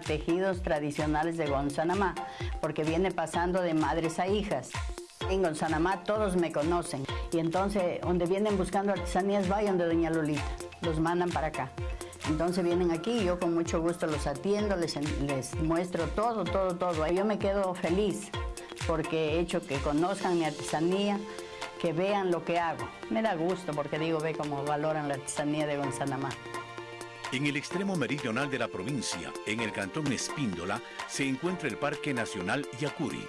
Tejidos Tradicionales de Gonzanamá, porque viene pasando de madres a hijas. En Gonzanamá todos me conocen y entonces donde vienen buscando artesanías vayan de Doña Lolita, los mandan para acá. Entonces vienen aquí y yo con mucho gusto los atiendo, les, les muestro todo, todo, todo. Yo me quedo feliz porque he hecho que conozcan mi artesanía, que vean lo que hago. Me da gusto porque digo, ve cómo valoran la artesanía de Gonzanamá. En el extremo meridional de la provincia, en el cantón Espíndola, se encuentra el Parque Nacional Yacuri,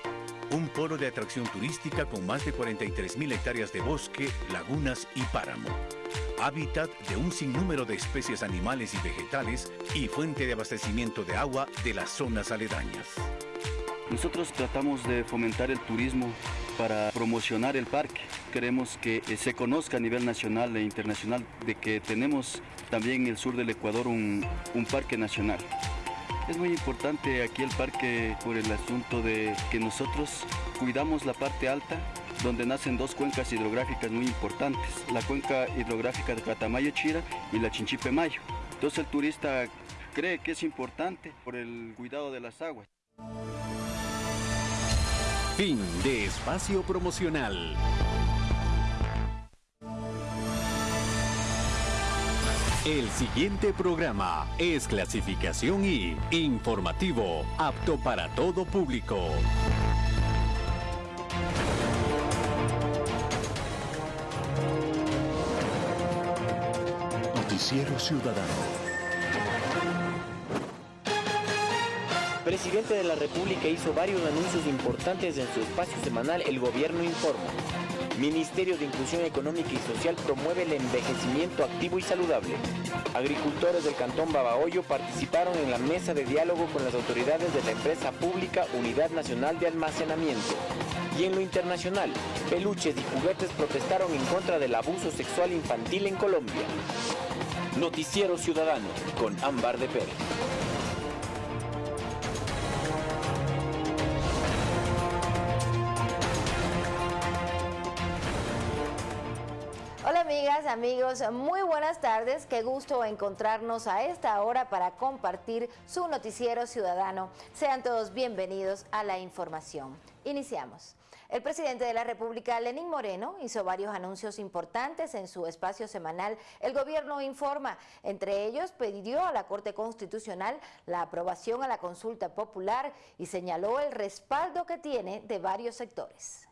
un polo de atracción turística con más de 43.000 hectáreas de bosque, lagunas y páramo. Hábitat de un sinnúmero de especies animales y vegetales y fuente de abastecimiento de agua de las zonas aledañas. Nosotros tratamos de fomentar el turismo para promocionar el parque. Queremos que eh, se conozca a nivel nacional e internacional de que tenemos también en el sur del Ecuador un, parque nacional. Es muy importante aquí el parque por el asunto de que nosotros cuidamos la parte alta donde nacen dos cuencas hidrográficas muy importantes, la cuenca hidrográfica de Catamayo-Chira y la Chinchipe-Mayo. Entonces el turista cree que es importante por el cuidado de las aguas. Fin de espacio promocional. El siguiente programa es clasificación y informativo, apto para todo público. Noticiero Ciudadano. Presidente de la República hizo varios anuncios importantes en su espacio semanal El Gobierno Informa. Ministerio de Inclusión Económica y Social promueve el envejecimiento activo y saludable. Agricultores del Cantón Babahoyo participaron en la mesa de diálogo con las autoridades de la empresa pública Unidad Nacional de Almacenamiento. Y en lo internacional, peluches y juguetes protestaron en contra del abuso sexual infantil en Colombia. Noticiero Ciudadano con Ámbar de Pérez. Amigos, muy buenas tardes. Qué gusto encontrarnos a esta hora para compartir su noticiero ciudadano. Sean todos bienvenidos a la información. Iniciamos. El presidente de la República, Lenín Moreno, hizo varios anuncios importantes en su espacio semanal El Gobierno Informa. Entre ellos, pidió a la Corte Constitucional la aprobación a la consulta popular y señaló el respaldo que tiene de varios sectores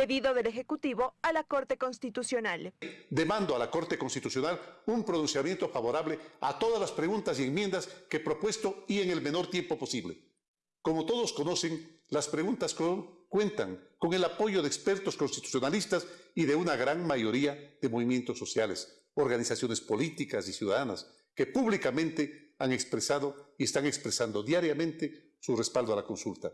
pedido del Ejecutivo a la Corte Constitucional. Demando a la Corte Constitucional un pronunciamiento favorable a todas las preguntas y enmiendas que he propuesto y en el menor tiempo posible. Como todos conocen, las preguntas cuentan con el apoyo de expertos constitucionalistas y de una gran mayoría de movimientos sociales, organizaciones políticas y ciudadanas que públicamente han expresado y están expresando diariamente su respaldo a la consulta.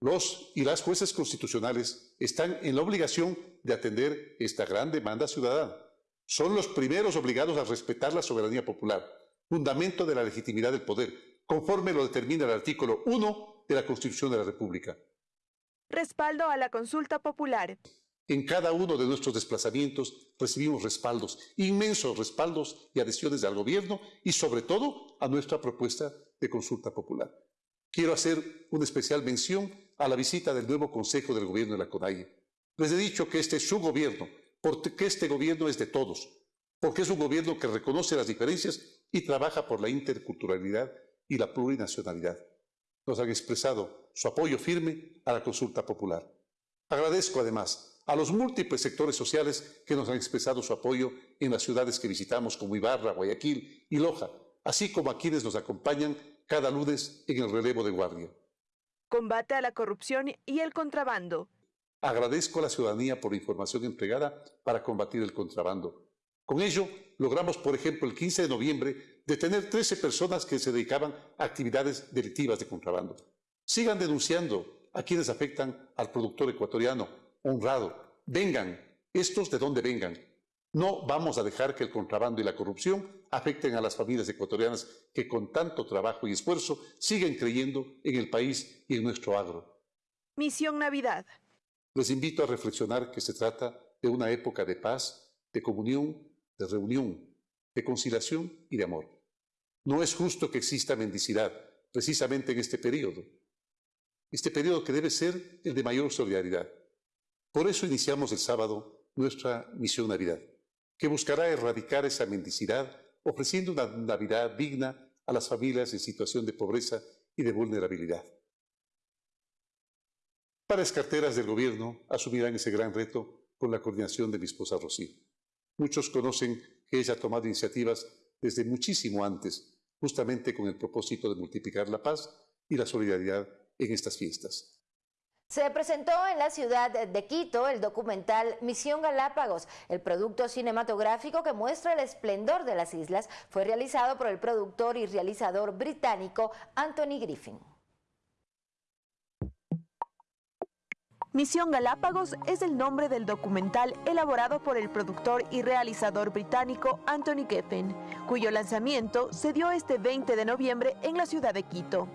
Los y las jueces constitucionales están en la obligación de atender esta gran demanda ciudadana. Son los primeros obligados a respetar la soberanía popular, fundamento de la legitimidad del poder, conforme lo determina el artículo 1 de la Constitución de la República. Respaldo a la consulta popular. En cada uno de nuestros desplazamientos recibimos respaldos, inmensos respaldos y adhesiones al gobierno y sobre todo a nuestra propuesta de consulta popular. Quiero hacer una especial mención a la visita del nuevo Consejo del Gobierno de la CONAIE. Les he dicho que este es su gobierno, porque este gobierno es de todos, porque es un gobierno que reconoce las diferencias y trabaja por la interculturalidad y la plurinacionalidad. Nos han expresado su apoyo firme a la consulta popular. Agradezco además a los múltiples sectores sociales que nos han expresado su apoyo en las ciudades que visitamos como Ibarra, Guayaquil y Loja, así como a quienes nos acompañan cada lunes en el relevo de guardia. Combate a la corrupción y el contrabando. Agradezco a la ciudadanía por la información entregada para combatir el contrabando. Con ello, logramos, por ejemplo, el 15 de noviembre, detener 13 personas que se dedicaban a actividades delictivas de contrabando. Sigan denunciando a quienes afectan al productor ecuatoriano, honrado. Vengan, estos de donde vengan, no vamos a dejar que el contrabando y la corrupción afecten a las familias ecuatorianas que con tanto trabajo y esfuerzo siguen creyendo en el país y en nuestro agro. Misión Navidad. Les invito a reflexionar que se trata de una época de paz, de comunión, de reunión, de conciliación y de amor. No es justo que exista mendicidad, precisamente en este periodo. Este periodo que debe ser el de mayor solidaridad. Por eso iniciamos el sábado nuestra misión Navidad, que buscará erradicar esa mendicidad ofreciendo una Navidad digna a las familias en situación de pobreza y de vulnerabilidad. Varias carteras del gobierno asumirán ese gran reto con la coordinación de mi esposa Rocío. Muchos conocen que ella ha tomado iniciativas desde muchísimo antes, justamente con el propósito de multiplicar la paz y la solidaridad en estas fiestas. Se presentó en la ciudad de Quito el documental Misión Galápagos. El producto cinematográfico que muestra el esplendor de las islas fue realizado por el productor y realizador británico Anthony Griffin. Misión Galápagos es el nombre del documental elaborado por el productor y realizador británico Anthony Geffen, cuyo lanzamiento se dio este 20 de noviembre en la ciudad de Quito.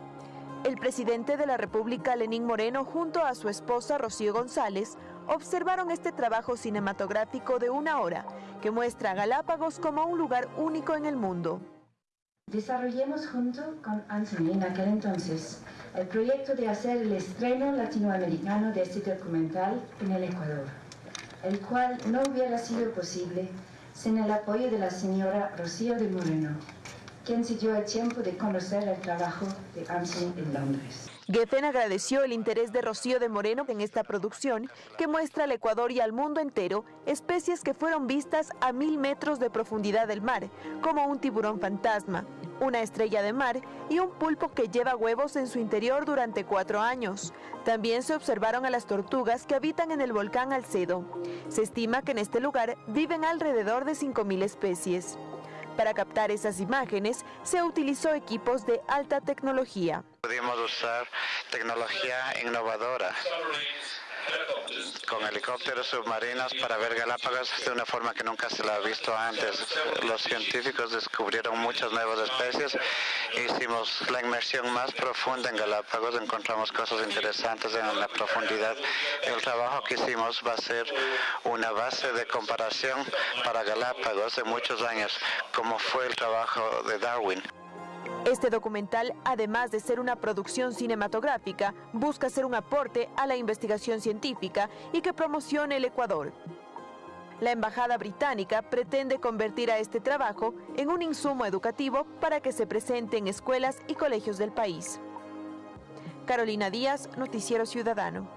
El presidente de la República, Lenín Moreno, junto a su esposa Rocío González, observaron este trabajo cinematográfico de una hora que muestra a Galápagos como un lugar único en el mundo. Desarrollemos junto con Anthony en aquel entonces el proyecto de hacer el estreno latinoamericano de este documental en el Ecuador, el cual no hubiera sido posible sin el apoyo de la señora Rocío de Moreno, quien se el tiempo de conocer el trabajo de en Londres. Geffen agradeció el interés de Rocío de Moreno en esta producción que muestra al Ecuador y al mundo entero especies que fueron vistas a mil metros de profundidad del mar, como un tiburón fantasma, una estrella de mar y un pulpo que lleva huevos en su interior durante cuatro años. También se observaron a las tortugas que habitan en el volcán Alcedo. Se estima que en este lugar viven alrededor de 5.000 especies. Para captar esas imágenes se utilizó equipos de alta tecnología. Usar tecnología innovadora con helicópteros submarinos para ver Galápagos de una forma que nunca se la ha visto antes. Los científicos descubrieron muchas nuevas especies, hicimos la inmersión más profunda en Galápagos, encontramos cosas interesantes en la profundidad. El trabajo que hicimos va a ser una base de comparación para Galápagos de muchos años, como fue el trabajo de Darwin. Este documental, además de ser una producción cinematográfica, busca ser un aporte a la investigación científica y que promocione el Ecuador. La Embajada Británica pretende convertir a este trabajo en un insumo educativo para que se presente en escuelas y colegios del país. Carolina Díaz, Noticiero Ciudadano.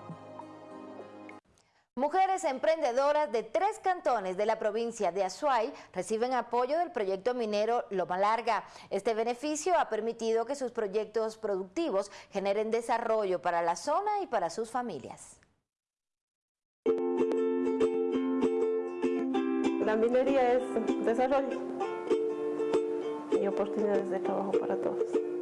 Mujeres emprendedoras de tres cantones de la provincia de Azuay reciben apoyo del proyecto minero Loma Larga. Este beneficio ha permitido que sus proyectos productivos generen desarrollo para la zona y para sus familias. La minería es desarrollo y oportunidades de trabajo para todos.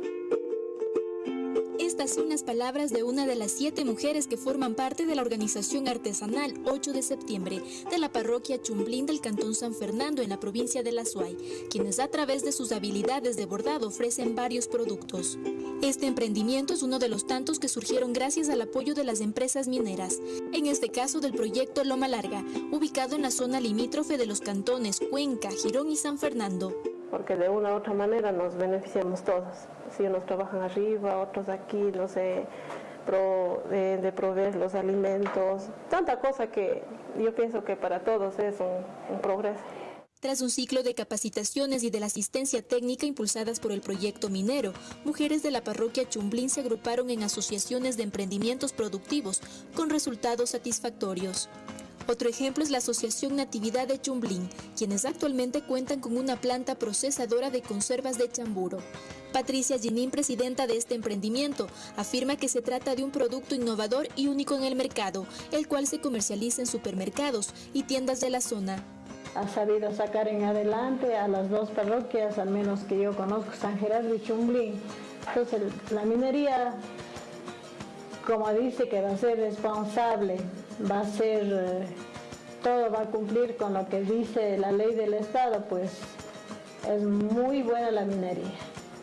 Estas son las palabras de una de las siete mujeres que forman parte de la organización artesanal 8 de septiembre de la parroquia Chumblín del Cantón San Fernando en la provincia de La Suay, quienes a través de sus habilidades de bordado ofrecen varios productos. Este emprendimiento es uno de los tantos que surgieron gracias al apoyo de las empresas mineras, en este caso del proyecto Loma Larga, ubicado en la zona limítrofe de los cantones Cuenca, Girón y San Fernando. Porque de una u otra manera nos beneficiamos todos si unos trabajan arriba, otros aquí, no sé, de, proveer los alimentos, tanta cosa que yo pienso que para todos es un, un progreso. Tras un ciclo de capacitaciones y de la asistencia técnica impulsadas por el proyecto minero, mujeres de la parroquia Chumblín se agruparon en asociaciones de emprendimientos productivos con resultados satisfactorios. Otro ejemplo es la Asociación Natividad de Chumblín, quienes actualmente cuentan con una planta procesadora de conservas de chamburo. Patricia Ginín, presidenta de este emprendimiento, afirma que se trata de un producto innovador y único en el mercado, el cual se comercializa en supermercados y tiendas de la zona. Ha sabido sacar en adelante a las dos parroquias, al menos que yo conozco, San Gerardo y Chumblín. Entonces, la minería, como dice que va a ser responsable, va a ser, eh, todo va a cumplir con lo que dice la ley del Estado, pues es muy buena la minería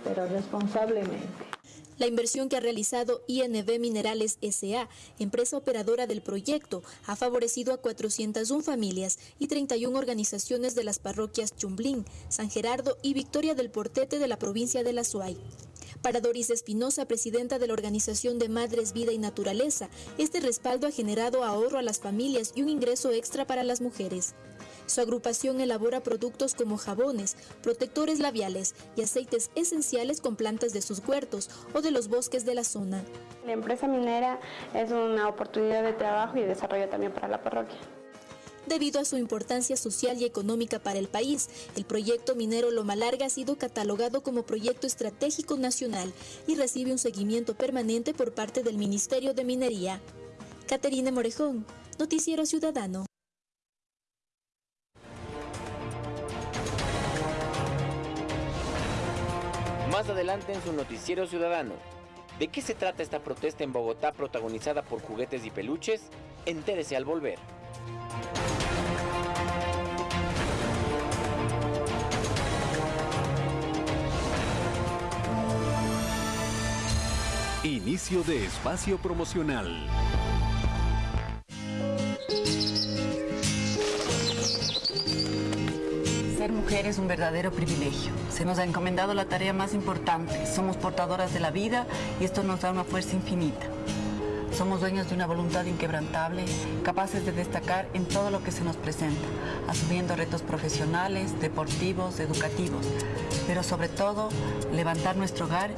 pero responsablemente. La inversión que ha realizado INB Minerales SA, empresa operadora del proyecto, ha favorecido a 401 familias y 31 organizaciones de las parroquias Chumblín, San Gerardo y Victoria del Portete de la provincia de La Suay. Para Doris Espinosa, presidenta de la Organización de Madres Vida y Naturaleza, este respaldo ha generado ahorro a las familias y un ingreso extra para las mujeres. Su agrupación elabora productos como jabones, protectores labiales y aceites esenciales con plantas de sus huertos o de los bosques de la zona. La empresa minera es una oportunidad de trabajo y desarrollo también para la parroquia. Debido a su importancia social y económica para el país, el proyecto minero Loma Larga ha sido catalogado como proyecto estratégico nacional y recibe un seguimiento permanente por parte del Ministerio de Minería. Caterina Morejón, Noticiero Ciudadano. Más adelante en su Noticiero Ciudadano. ¿De qué se trata esta protesta en Bogotá protagonizada por juguetes y peluches? Entérese al volver. Inicio de espacio promocional. Ser mujer es un verdadero privilegio. Se nos ha encomendado la tarea más importante. Somos portadoras de la vida y esto nos da una fuerza infinita. Somos dueños de una voluntad inquebrantable, capaces de destacar en todo lo que se nos presenta, asumiendo retos profesionales, deportivos, educativos, pero sobre todo levantar nuestro hogar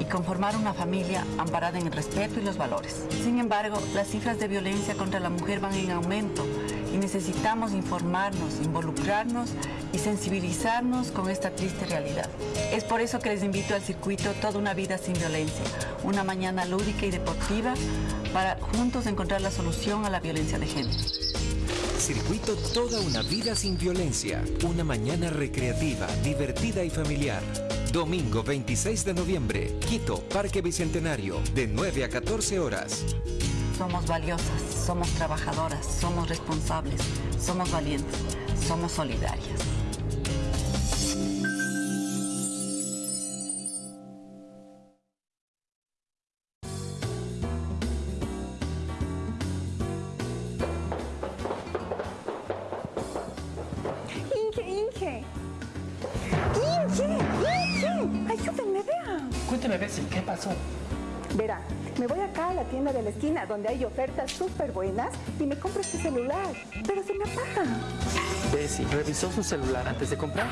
y conformar una familia amparada en el respeto y los valores. Sin embargo, las cifras de violencia contra la mujer van en aumento y necesitamos informarnos, involucrarnos y sensibilizarnos con esta triste realidad. Es por eso que les invito al circuito Toda una vida sin violencia, una mañana lúdica y deportiva para juntos encontrar la solución a la violencia de género. Circuito Toda una vida sin violencia, una mañana recreativa, divertida y familiar. Domingo 26 de noviembre, Quito, Parque Bicentenario, de 9 a 14 horas. Somos valiosas, somos trabajadoras, somos responsables, somos valientes, somos solidarias. Donde hay ofertas súper buenas y me compro este celular, pero se me apaga. Bessie, ¿revisó su celular antes de comprar?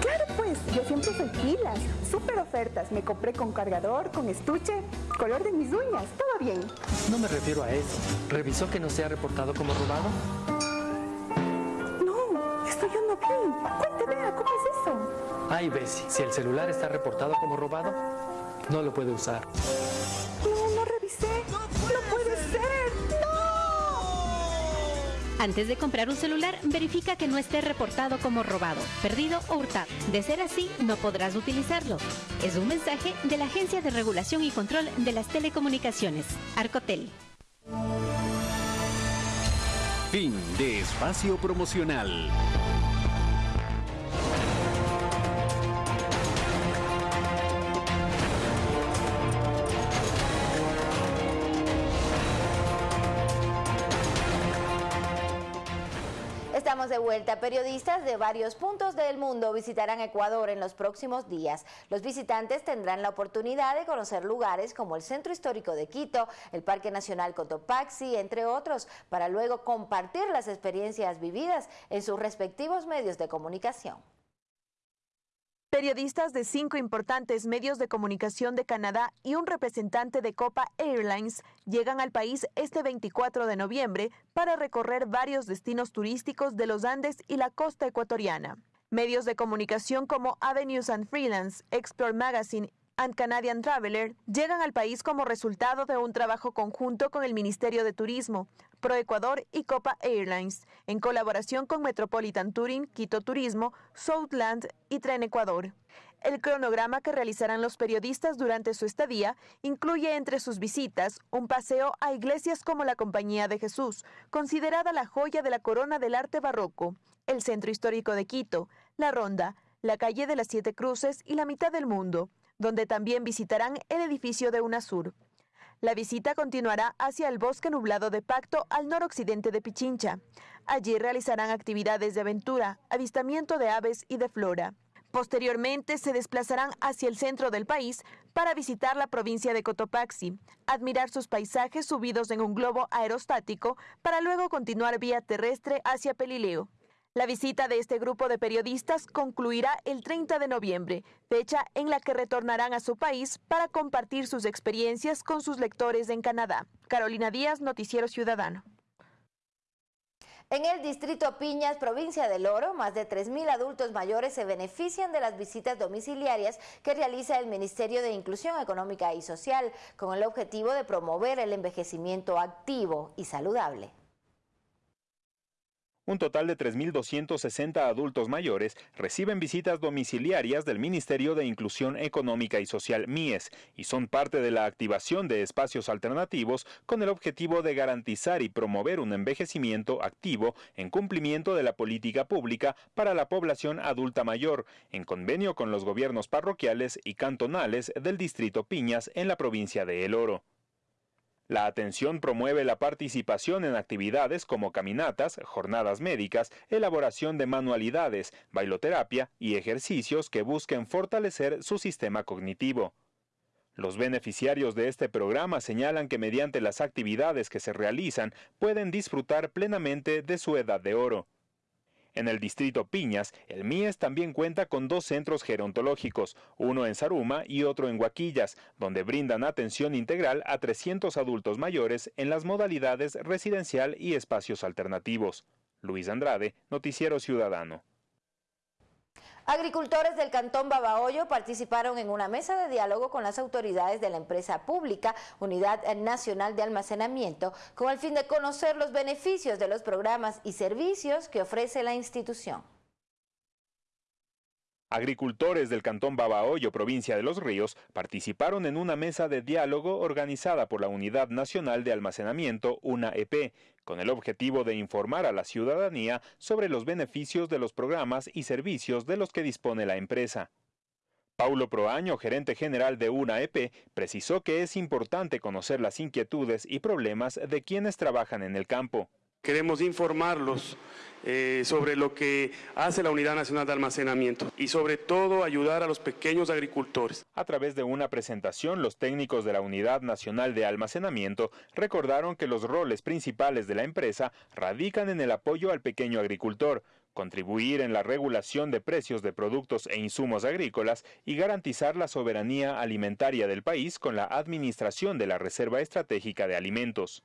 Claro, pues, yo siempre soy pilas, súper ofertas. Me compré con cargador, con estuche, color de mis uñas, todo bien. No me refiero a eso. ¿Revisó que no se ha reportado como robado? No, esto yo no vi. Cuente, vea, ¿cómo es eso? Ay, Bessie, si el celular está reportado como robado, no lo puede usar. Antes de comprar un celular, verifica que no esté reportado como robado, perdido o hurtado. De ser así, no podrás utilizarlo. Es un mensaje de la Agencia de Regulación y Control de las Telecomunicaciones, Arcotel. Fin de espacio promocional. Estamos de vuelta. Periodistas de varios puntos del mundo visitarán Ecuador en los próximos días. Los visitantes tendrán la oportunidad de conocer lugares como el Centro Histórico de Quito, el Parque Nacional Cotopaxi, entre otros, para luego compartir las experiencias vividas en sus respectivos medios de comunicación. Periodistas de cinco importantes medios de comunicación de Canadá y un representante de Copa Airlines llegan al país este 24 de noviembre para recorrer varios destinos turísticos de los Andes y la costa ecuatoriana. Medios de comunicación como Avenues and Freelance, Explore Magazine and Canadian Traveler llegan al país como resultado de un trabajo conjunto con el Ministerio de Turismo, ProEcuador y Copa Airlines, en colaboración con Metropolitan Touring, Quito Turismo, Southland y Tren Ecuador. El cronograma que realizarán los periodistas durante su estadía incluye entre sus visitas un paseo a iglesias como la Compañía de Jesús, considerada la joya de la corona del arte barroco, el Centro Histórico de Quito, la Ronda, la Calle de las Siete Cruces y la Mitad del Mundo, donde también visitarán el edificio de UNASUR. La visita continuará hacia el bosque nublado de Pacto al noroccidente de Pichincha. Allí realizarán actividades de aventura, avistamiento de aves y de flora. Posteriormente se desplazarán hacia el centro del país para visitar la provincia de Cotopaxi, admirar sus paisajes subidos en un globo aerostático para luego continuar vía terrestre hacia Pelileo. La visita de este grupo de periodistas concluirá el 30 de noviembre, fecha en la que retornarán a su país para compartir sus experiencias con sus lectores en Canadá. Carolina Díaz, Noticiero Ciudadano. En el distrito Piñas, provincia del Oro, más de 3.000 adultos mayores se benefician de las visitas domiciliarias que realiza el Ministerio de Inclusión Económica y Social con el objetivo de promover el envejecimiento activo y saludable. Un total de 3.260 adultos mayores reciben visitas domiciliarias del Ministerio de Inclusión Económica y Social MIES y son parte de la activación de espacios alternativos con el objetivo de garantizar y promover un envejecimiento activo en cumplimiento de la política pública para la población adulta mayor, en convenio con los gobiernos parroquiales y cantonales del Distrito Piñas en la provincia de El Oro. La atención promueve la participación en actividades como caminatas, jornadas médicas, elaboración de manualidades, bailoterapia y ejercicios que busquen fortalecer su sistema cognitivo. Los beneficiarios de este programa señalan que mediante las actividades que se realizan pueden disfrutar plenamente de su edad de oro. En el distrito Piñas, el MIES también cuenta con dos centros gerontológicos, uno en Saruma y otro en Huaquillas, donde brindan atención integral a 300 adultos mayores en las modalidades residencial y espacios alternativos. Luis Andrade, Noticiero Ciudadano. Agricultores del Cantón Babahoyo participaron en una mesa de diálogo con las autoridades de la empresa pública Unidad Nacional de Almacenamiento con el fin de conocer los beneficios de los programas y servicios que ofrece la institución. Agricultores del Cantón Babahoyo, provincia de Los Ríos, participaron en una mesa de diálogo organizada por la Unidad Nacional de Almacenamiento, UNAEP, con el objetivo de informar a la ciudadanía sobre los beneficios de los programas y servicios de los que dispone la empresa. Paulo Proaño, gerente general de UNAEP, precisó que es importante conocer las inquietudes y problemas de quienes trabajan en el campo. Queremos informarlos eh, sobre lo que hace la Unidad Nacional de Almacenamiento y sobre todo ayudar a los pequeños agricultores. A través de una presentación, los técnicos de la Unidad Nacional de Almacenamiento recordaron que los roles principales de la empresa radican en el apoyo al pequeño agricultor, contribuir en la regulación de precios de productos e insumos agrícolas y garantizar la soberanía alimentaria del país con la administración de la Reserva Estratégica de Alimentos.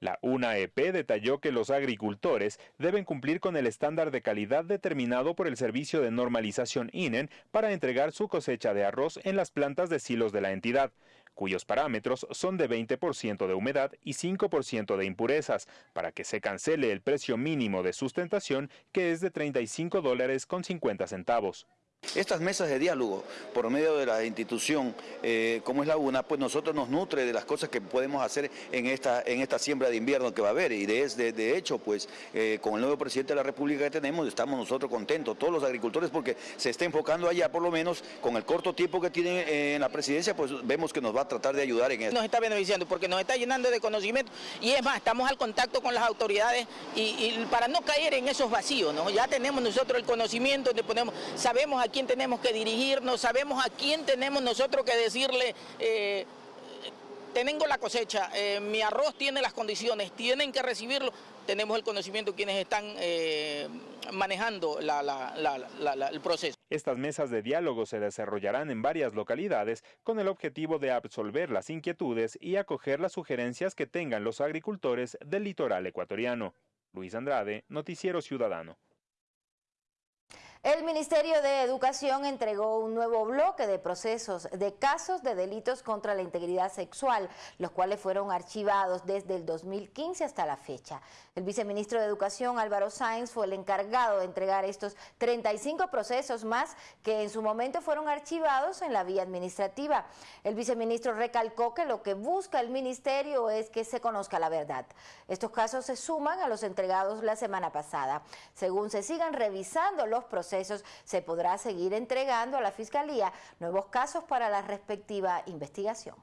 La UNAEP detalló que los agricultores deben cumplir con el estándar de calidad determinado por el Servicio de Normalización INEN para entregar su cosecha de arroz en las plantas de silos de la entidad, cuyos parámetros son de 20% de humedad y 5% de impurezas, para que se cancele el precio mínimo de sustentación que es de 35 dólares con 50 centavos. Estas mesas de diálogo por medio de la institución eh, como es la UNA, pues nosotros nos nutre de las cosas que podemos hacer en esta, en esta siembra de invierno que va a haber y de, de, hecho pues eh, con el nuevo presidente de la República que tenemos estamos nosotros contentos, todos los agricultores porque se está enfocando allá por lo menos con el corto tiempo que tiene eh, en la presidencia pues vemos que nos va a tratar de ayudar en eso. Nos está beneficiando porque nos está llenando de conocimiento y es más, estamos al contacto con las autoridades y, para no caer en esos vacíos, ¿no? ya tenemos nosotros el conocimiento, donde ponemos, sabemos a quién tenemos que dirigirnos, sabemos a quién tenemos nosotros que decirle, eh, tengo la cosecha, eh, mi arroz tiene las condiciones, tienen que recibirlo, tenemos el conocimiento quienes están eh, manejando el proceso. Estas mesas de diálogo se desarrollarán en varias localidades con el objetivo de absolver las inquietudes y acoger las sugerencias que tengan los agricultores del litoral ecuatoriano. Luis Andrade, Noticiero Ciudadano. El Ministerio de Educación entregó un nuevo bloque de procesos de casos de delitos contra la integridad sexual, los cuales fueron archivados desde el 2015 hasta la fecha. El viceministro de Educación, Álvaro Sáenz, fue el encargado de entregar estos 35 procesos más que en su momento fueron archivados en la vía administrativa. El viceministro recalcó que lo que busca el ministerio es que se conozca la verdad. Estos casos se suman a los entregados la semana pasada. Según se sigan revisando los procesos, se podrá seguir entregando a la Fiscalía nuevos casos para la respectiva investigación.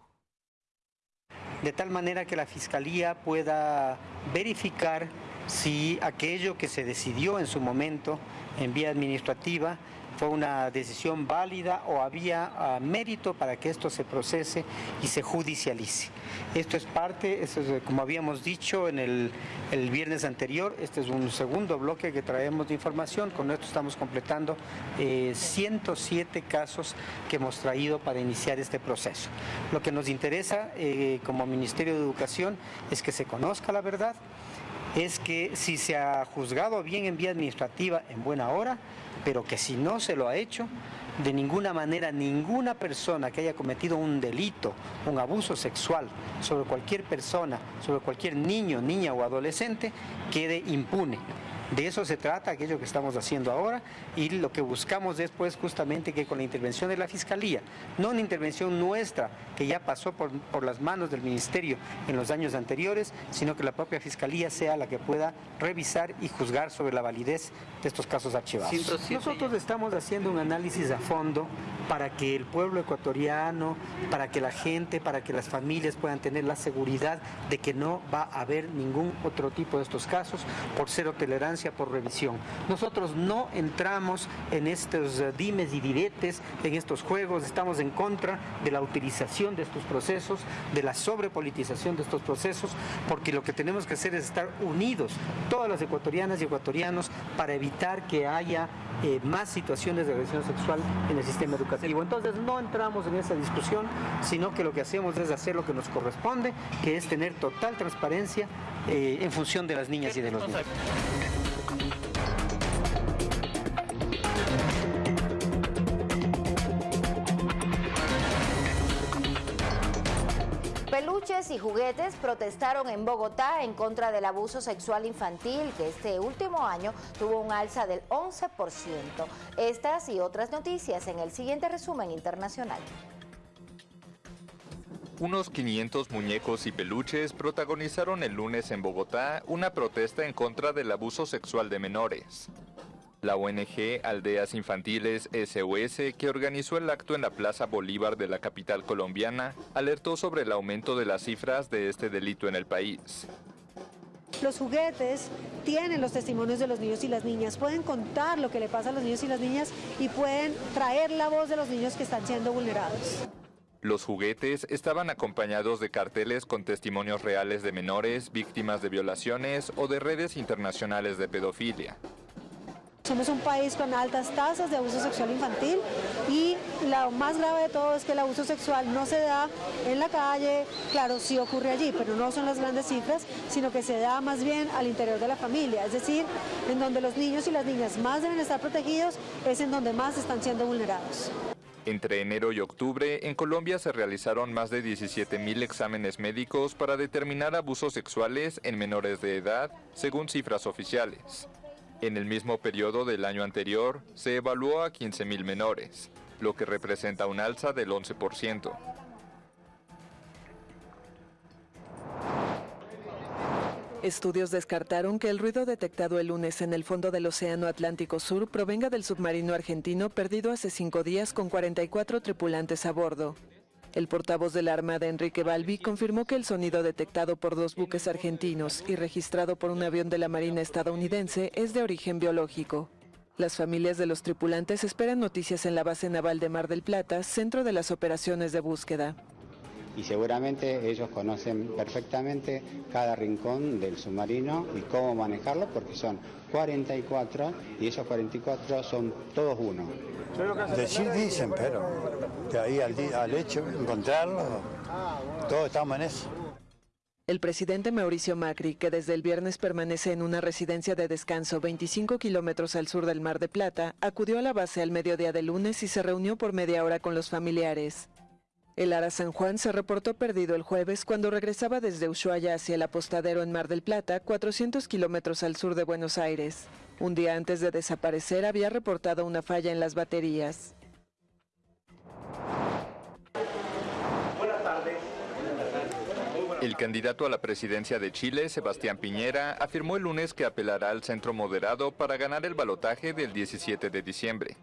De tal manera que la Fiscalía pueda verificar si aquello que se decidió en su momento en vía administrativa fue una decisión válida o había ah, mérito para que esto se procese y se judicialice. Esto es parte, como habíamos dicho en el, viernes anterior, este es un segundo bloque que traemos de información, con esto estamos completando 107 eh, casos que hemos traído para iniciar este proceso. Lo que nos interesa eh, como Ministerio de Educación es que se conozca la verdad, es que si se ha juzgado bien en vía administrativa en buena hora, pero que si no se lo ha hecho, de ninguna manera ninguna persona que haya cometido un delito, un abuso sexual sobre cualquier persona, sobre cualquier niño, niña o adolescente, quede impune. De eso se trata aquello que estamos haciendo ahora y lo que buscamos después justamente que con la intervención de la Fiscalía, no una intervención nuestra que ya pasó por, por las manos del Ministerio en los años anteriores, sino que la propia Fiscalía sea la que pueda revisar y juzgar sobre la validez de estos casos archivados. Nosotros estamos haciendo un análisis a fondo para que el pueblo ecuatoriano, para que la gente, para que las familias puedan tener la seguridad de que no va a haber ningún otro tipo de estos casos por cero tolerancia por revisión. Nosotros no entramos en estos eh, dimes y diretes, en estos juegos, estamos en contra de la utilización de estos procesos, de la sobrepolitización de estos procesos, porque lo que tenemos que hacer es estar unidos, todas las ecuatorianas y ecuatorianos, para evitar que haya eh, más situaciones de agresión sexual en el sistema educativo. Entonces no entramos en esa discusión, sino que lo que hacemos es hacer lo que nos corresponde, que es tener total transparencia eh, en función de las niñas y de los niños. Peluches y juguetes protestaron en Bogotá en contra del abuso sexual infantil, que este último año tuvo un alza del 11%. Estas y otras noticias en el siguiente resumen internacional. Unos 500 muñecos y peluches protagonizaron el lunes en Bogotá una protesta en contra del abuso sexual de menores. La ONG Aldeas Infantiles SOS, que organizó el acto en la Plaza Bolívar de la capital colombiana, alertó sobre el aumento de las cifras de este delito en el país. Los juguetes tienen los testimonios de los niños y las niñas, pueden contar lo que le pasa a los niños y las niñas y pueden traer la voz de los niños que están siendo vulnerados. Los juguetes estaban acompañados de carteles con testimonios reales de menores, víctimas de violaciones o de redes internacionales de pedofilia. Somos un país con altas tasas de abuso sexual infantil y lo más grave de todo es que el abuso sexual no se da en la calle, claro, sí ocurre allí, pero no son las grandes cifras, sino que se da más bien al interior de la familia, es decir, en donde los niños y las niñas más deben estar protegidos es en donde más están siendo vulnerados. Entre enero y octubre, en Colombia se realizaron más de 17.000 exámenes médicos para determinar abusos sexuales en menores de edad, según cifras oficiales. En el mismo periodo del año anterior, se evaluó a 15.000 menores, lo que representa un alza del 11%. Estudios descartaron que el ruido detectado el lunes en el fondo del Océano Atlántico Sur provenga del submarino argentino perdido hace cinco días con 44 tripulantes a bordo. El portavoz de la Armada, Enrique Balbi, confirmó que el sonido detectado por dos buques argentinos y registrado por un avión de la Marina estadounidense es de origen biológico. Las familias de los tripulantes esperan noticias en la base naval de Mar del Plata, centro de las operaciones de búsqueda y seguramente ellos conocen perfectamente cada rincón del submarino y cómo manejarlo porque son 44 y esos 44 son todos uno. Decir dicen, pero de ahí al, al hecho, encontrarlo, todos estamos en eso. El presidente Mauricio Macri, que desde el viernes permanece en una residencia de descanso 25 kilómetros al sur del Mar de Plata, acudió a la base al mediodía de lunes y se reunió por media hora con los familiares. El Ara San Juan se reportó perdido el jueves cuando regresaba desde Ushuaia hacia el apostadero en Mar del Plata, 400 kilómetros al sur de Buenos Aires. Un día antes de desaparecer había reportado una falla en las baterías. Buenas tardes. El candidato a la presidencia de Chile, Sebastián Piñera, afirmó el lunes que apelará al centro moderado para ganar el balotaje del 17 de diciembre.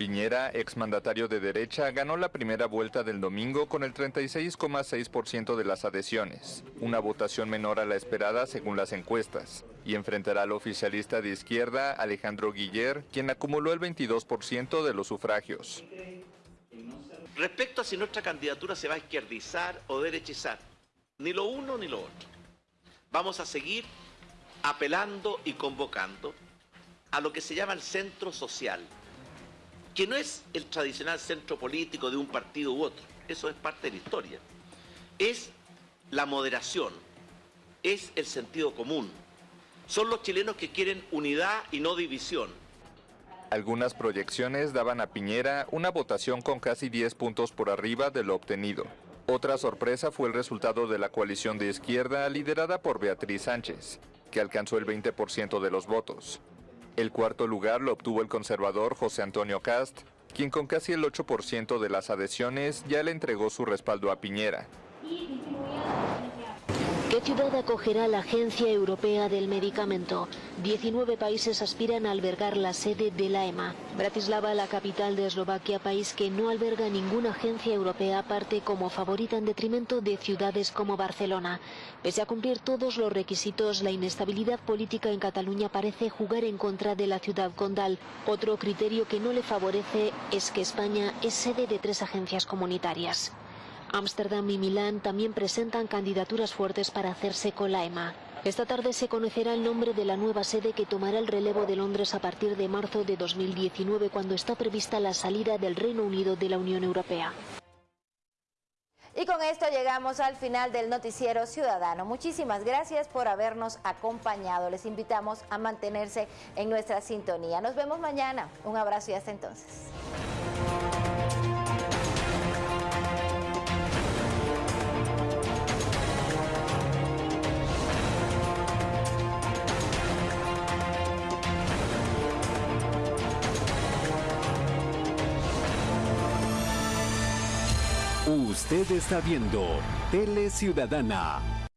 Piñera, exmandatario de derecha, ganó la primera vuelta del domingo con el 36,6% de las adhesiones, una votación menor a la esperada según las encuestas, y enfrentará al oficialista de izquierda, Alejandro Guiller, quien acumuló el 22% de los sufragios. Respecto a si nuestra candidatura se va a izquierdizar o derechizar, ni lo uno ni lo otro. Vamos a seguir apelando y convocando a lo que se llama el centro social, que no es el tradicional centro político de un partido u otro, eso es parte de la historia. Es la moderación, es el sentido común. Son los chilenos que quieren unidad y no división. Algunas proyecciones daban a Piñera una votación con casi 10 puntos por arriba de lo obtenido. Otra sorpresa fue el resultado de la coalición de izquierda liderada por Beatriz Sánchez, que alcanzó el 20% de los votos. El cuarto lugar lo obtuvo el conservador José Antonio Cast, quien con casi el 8% de las adhesiones ya le entregó su respaldo a Piñera. ¿Qué ciudad acogerá la Agencia Europea del Medicamento? 19 países aspiran a albergar la sede de la EMA. Bratislava, la capital de Eslovaquia, país que no alberga ninguna agencia europea, parte como favorita en detrimento de ciudades como Barcelona. Pese a cumplir todos los requisitos, la inestabilidad política en Cataluña parece jugar en contra de la ciudad condal. Otro criterio que no le favorece es que España es sede de tres agencias comunitarias. Ámsterdam y Milán también presentan candidaturas fuertes para hacerse con la EMA. Esta tarde se conocerá el nombre de la nueva sede que tomará el relevo de Londres a partir de marzo de 2019, cuando está prevista la salida del Reino Unido de la Unión Europea. Y con esto llegamos al final del noticiero ciudadano. Muchísimas gracias por habernos acompañado. Les invitamos a mantenerse en nuestra sintonía. Nos vemos mañana. Un abrazo y hasta entonces. Usted está viendo Tele Ciudadana